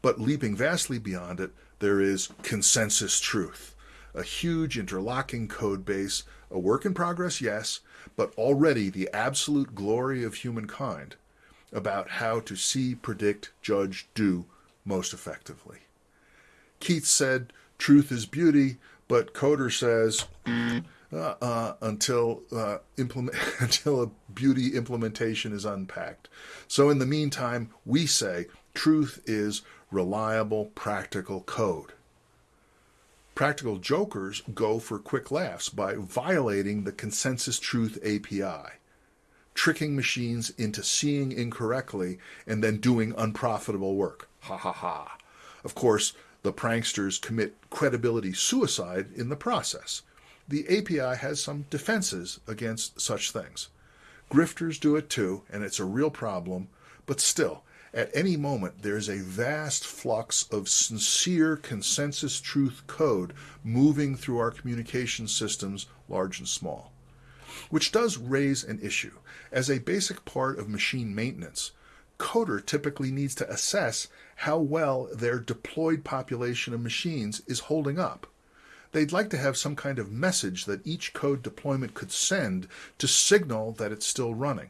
but leaping vastly beyond it, there is consensus truth, a huge interlocking code base, a work in progress, yes, but already the absolute glory of humankind about how to see, predict, judge, do most effectively. Keats said, Truth is beauty, but Coder says, uh, uh, until uh, implement *laughs* until a beauty implementation is unpacked. So in the meantime, we say truth is reliable, practical code. Practical jokers go for quick laughs by violating the consensus truth API, tricking machines into seeing incorrectly and then doing unprofitable work. Ha ha ha. Of course, the pranksters commit credibility suicide in the process. The API has some defenses against such things. Grifters do it too, and it's a real problem, but still, at any moment, there's a vast flux of sincere consensus truth code moving through our communication systems, large and small. Which does raise an issue. As a basic part of machine maintenance, coder typically needs to assess how well their deployed population of machines is holding up. They'd like to have some kind of message that each code deployment could send to signal that it's still running.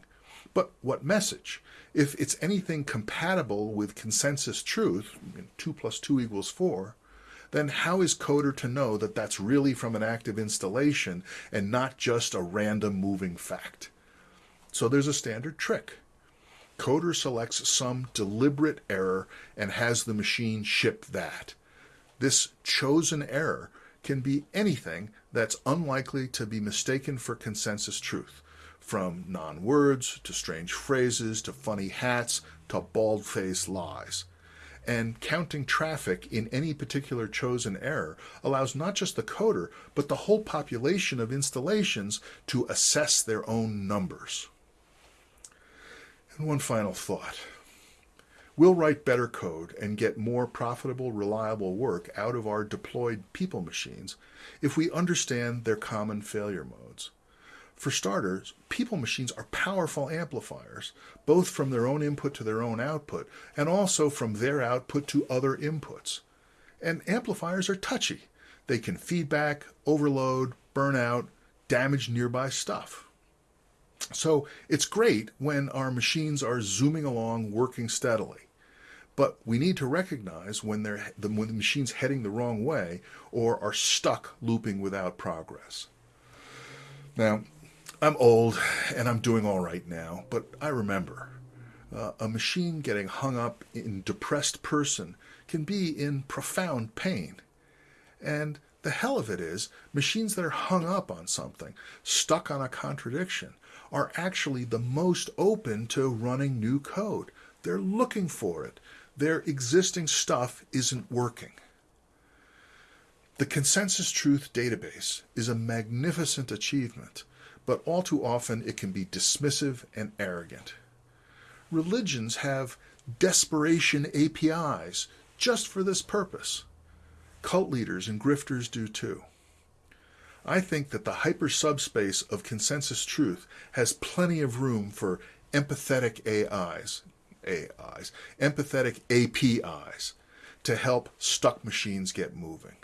But what message? If it's anything compatible with consensus truth, 2 plus 2 equals 4, then how is coder to know that that's really from an active installation and not just a random moving fact? So there's a standard trick coder selects some deliberate error and has the machine ship that. This chosen error can be anything that's unlikely to be mistaken for consensus truth, from non words to strange phrases to funny hats to bald faced lies. And counting traffic in any particular chosen error allows not just the coder, but the whole population of installations to assess their own numbers. And one final thought. We'll write better code and get more profitable, reliable work out of our deployed people machines if we understand their common failure modes. For starters, people machines are powerful amplifiers, both from their own input to their own output, and also from their output to other inputs. And amplifiers are touchy. They can feedback, overload, burn out, damage nearby stuff. So it's great when our machines are zooming along, working steadily. But we need to recognize when, they're, when the machine's heading the wrong way or are stuck looping without progress. Now, I'm old and I'm doing all right now, but I remember uh, a machine getting hung up in depressed person can be in profound pain. And the hell of it is, machines that are hung up on something, stuck on a contradiction, are actually the most open to running new code. They're looking for it. Their existing stuff isn't working. The Consensus Truth database is a magnificent achievement, but all too often it can be dismissive and arrogant. Religions have desperation APIs just for this purpose. Cult leaders and grifters do too. I think that the hyper subspace of consensus truth has plenty of room for empathetic AIs, AIs, empathetic APIs to help stuck machines get moving.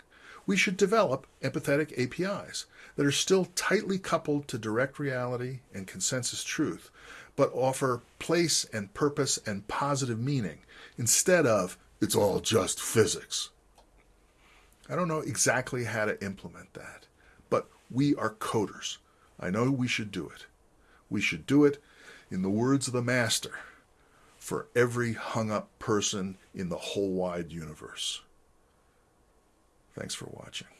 We should develop empathetic APIs that are still tightly coupled to direct reality and consensus truth, but offer place and purpose and positive meaning instead of it's all just physics. I don't know exactly how to implement that. But we are coders. I know we should do it. We should do it, in the words of the Master, for every hung up person in the whole wide universe. Thanks for watching.